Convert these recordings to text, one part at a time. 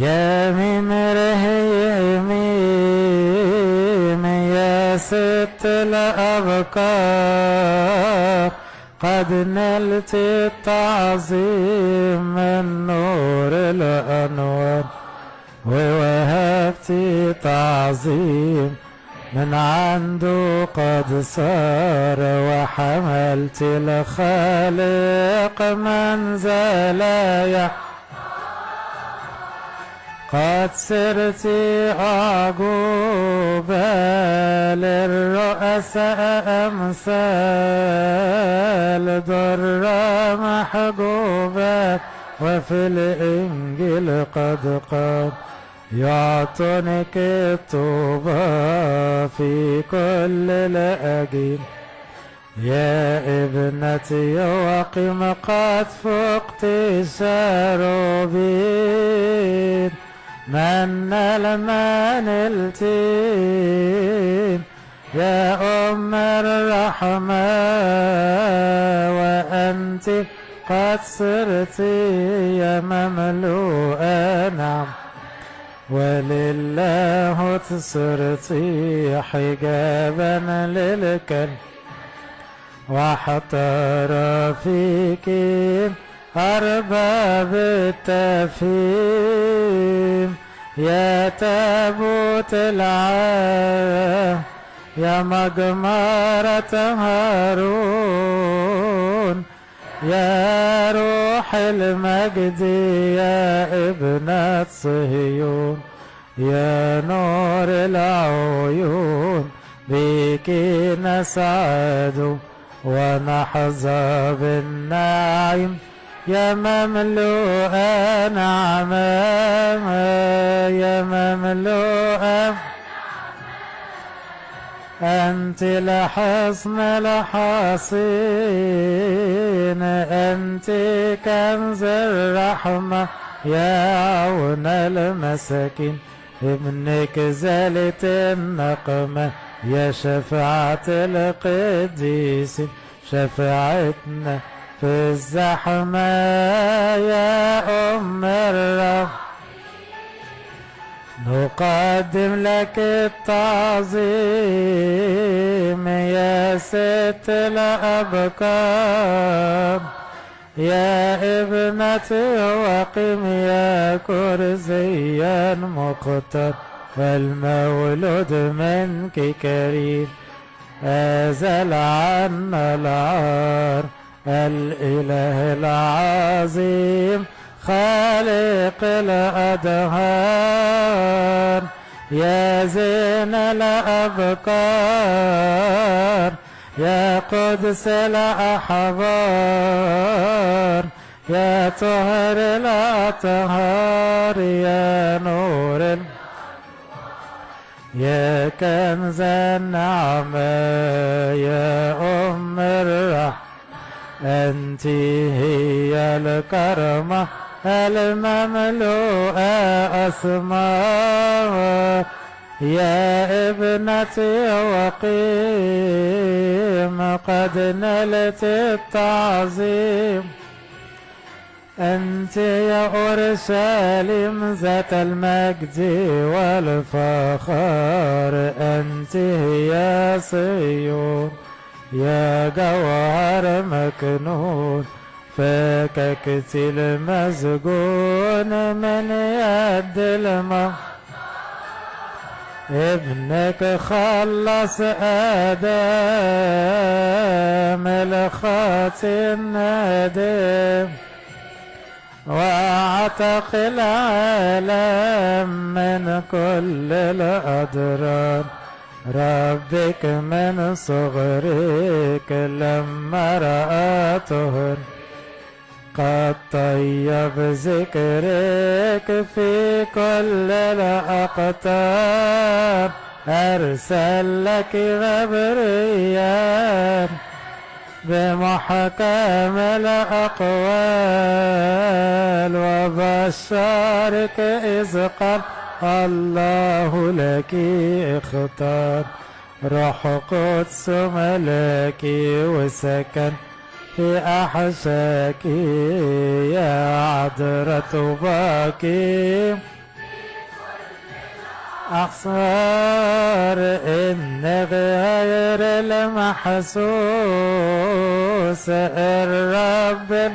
يا ممره يميم يا ست الأبكار قد نلت التعظيم من نور الأنوار ووهبت تعظيم من عنده قد صار وحملت الخالق منزلا قد صرت أعجوبة للرؤساء أمثال در محجوبة وفي الإنجيل قد قد يعطنك الطوبى في كل الأجيل يا ابنتي وقم قد فقت الشروبين من المن التين يا أم الرحمة وأنت قد صرت يا مملوءة نعم. ولله صرت حجابا للكلب واحتار فيك أرباب التفهيم يا تابوت العام يا مجمرة هارون يا روح المجد يا ابنة صهيون يا نور العيون بك نسعد ونحظى بالنعيم يا مملوءة نعمة يا مملوءة أنت لحصن الحصين أنت كنز الرحمة. يا عون المساكين ابنك زالت النقمة. يا شفاعة القديس شفاعتنا في الزحمة يا أم الرب. نقدم لك التعظيم يا ست الأبكار. يا ابنتي وقم يا كرزيا مقتر فالمولود منك كريم. أزل عنا العار. الإله العظيم خالق الأدهار يا زين الأبكار يا قدس الأحبار يا طهر الأطهار يا نور. يا كنز النعمة يا أم الرحمة أنت هي الكرمة المملوءة أسماء. يا ابنتي وقيم قد نلت التعظيم. أنت يا أورشليم ذات المجد والفخار. أنت يا صيون يا جوهر مكنون فككت المسجون من يد الموت ابنك خلص آدم الخاطي الندم. واعتق العالم من كل الأضرار ربك من صغرك لما رأتهن قد طيب ذكرك في كل الأقطار أرسل لك غبريان بمحكم الأقوال. وبشرك إذ قال الله لك اختار. روح قدس ملاكي وسكن في أحشاك يا عذرة باكي أخسر إن غير المحسوس الرب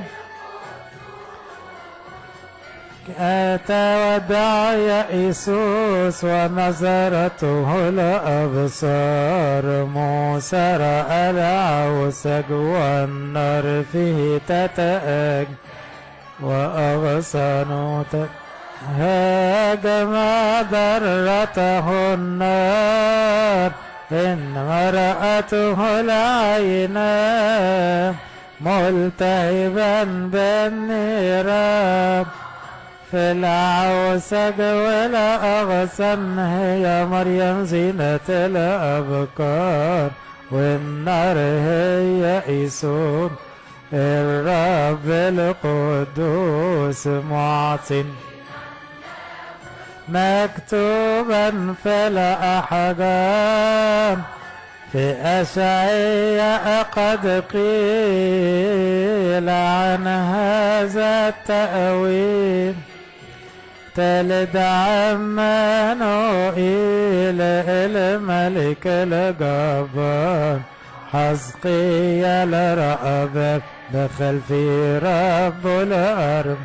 أتى ودعا يئسوس ونظرته الأبصار. موسى رأى العوسج والنار فيه تتأج وأغصن هاجم ضرته النار. إن رأته العينان ملتهبا بالنيران في العوسج ولا أغسن هي مريم زينة الأبكار. والنار هي إيسون الرب القدوس معطٍ. مكتوبا في الأحجام في أشعياء قد قيل عن هذا التأويل. تلد عمانوئيل الملك الجبار حزقيا لرأبك دخل في رب الأرض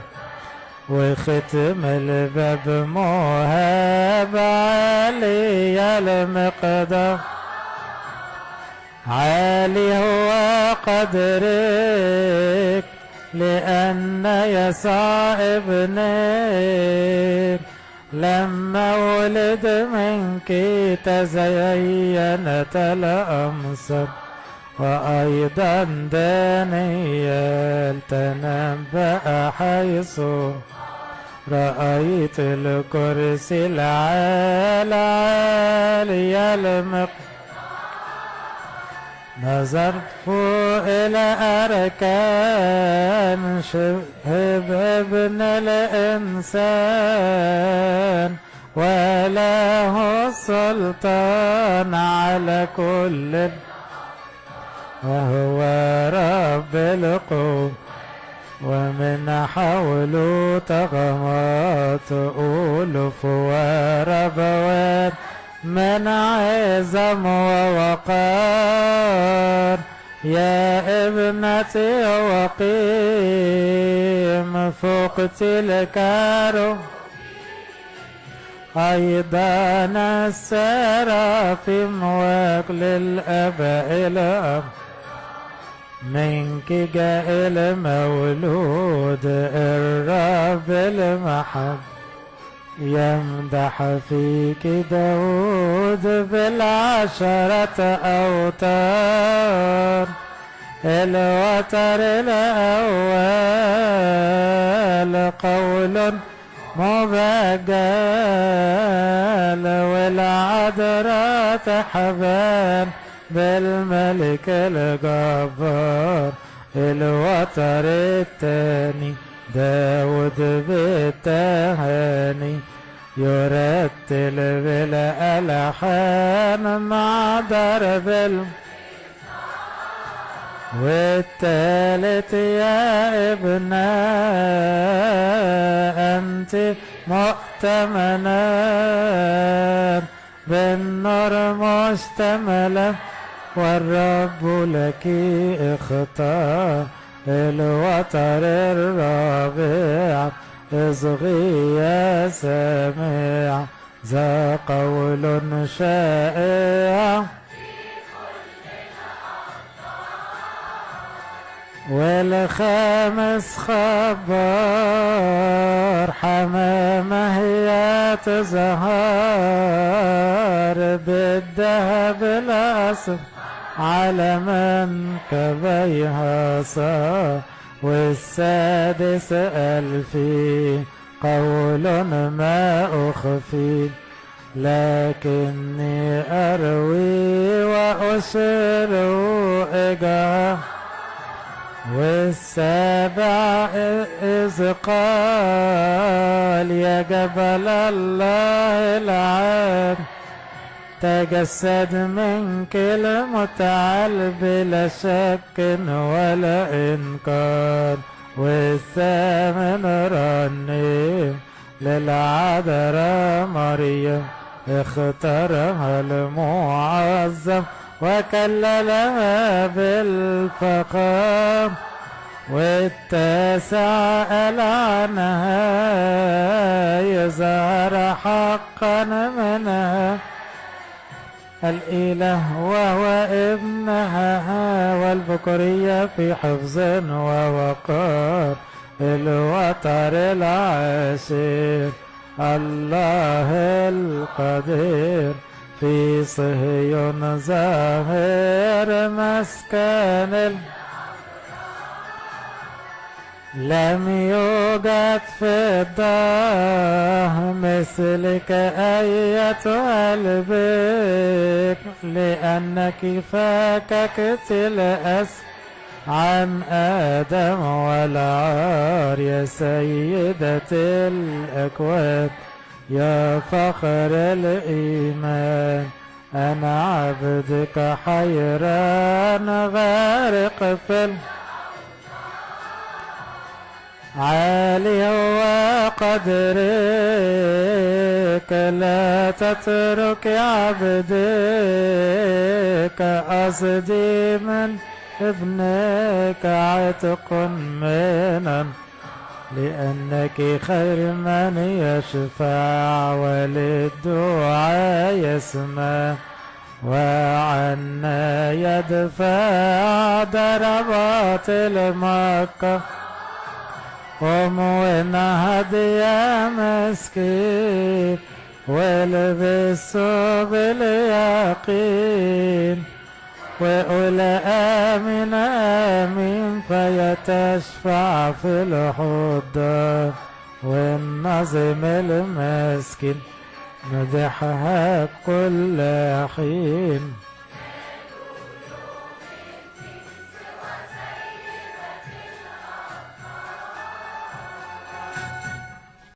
وختم الباب مهاب عالي المقدار عالي هو قدرك. لأن يسوع ابنك لما ولد منك تزينت الأمصر وأيضا دانيال تنبأ حيث رأيت الكرسي العالي عالي المق نظرت إلى أركان شبه ابن الإنسان. وله السلطان على كل وهو رب القوم ومن حوله تغمات ألوف وربوات. من عظم ووقار يا ابنتي وقيم فوق تلك أيضا السرافيم وكل الأب. منك جاء المولود الرب المحب. يمدح فيك داود بالعشرة أوتار الوتر الأول قول مبجل والعذراء تحبان بالملك الجبار الوتر التاني داود بالتهاني يرتل بالألحان مع الم والتالت يا ابنا أنت مؤتمنا بالنار مشتملة والرب لك اختار الوتر الرابع اصغي يا سامع ذا قول شائع. والخامس خبر حمامة هي تزهر بالذهب الأصفر على من كبيها صار والسادس ألفي قول ما أخفي. لكني أروي وأسر إجاه والسابع إذ قال يا جبل الله العاد تجسد منك المتعال بلا شك ولا إنكار. والثامن رنيم للعذراء مريم. اختارها المعظم وكللها بالفخام والتاسع قال عنها يظهر حقا منها؟ الإله وهو ابنها والبكرية في حفظ ووقار الوتر العاشر الله القدير في صهيون ظاهر مسكن. لم يوجد في الدار مثلك أيتها البيت لأنك فككت الأسر عن آدم والعار يا سيدة الأكوان يا فخر الإيمان أنا عبدك حيران غارق في ال... عالي وقدرك لا تترك عبدك. قصدي من ابنك عتق منا لأنك خير من يشفع وللدعاء يسمع. وعنا يدفع ضربات المكة. قم ونهض يا مسكين والبسوا باليقين وقل آمين آمين فيتشفع في الحضان والنظم المسكين مدحها كل حين.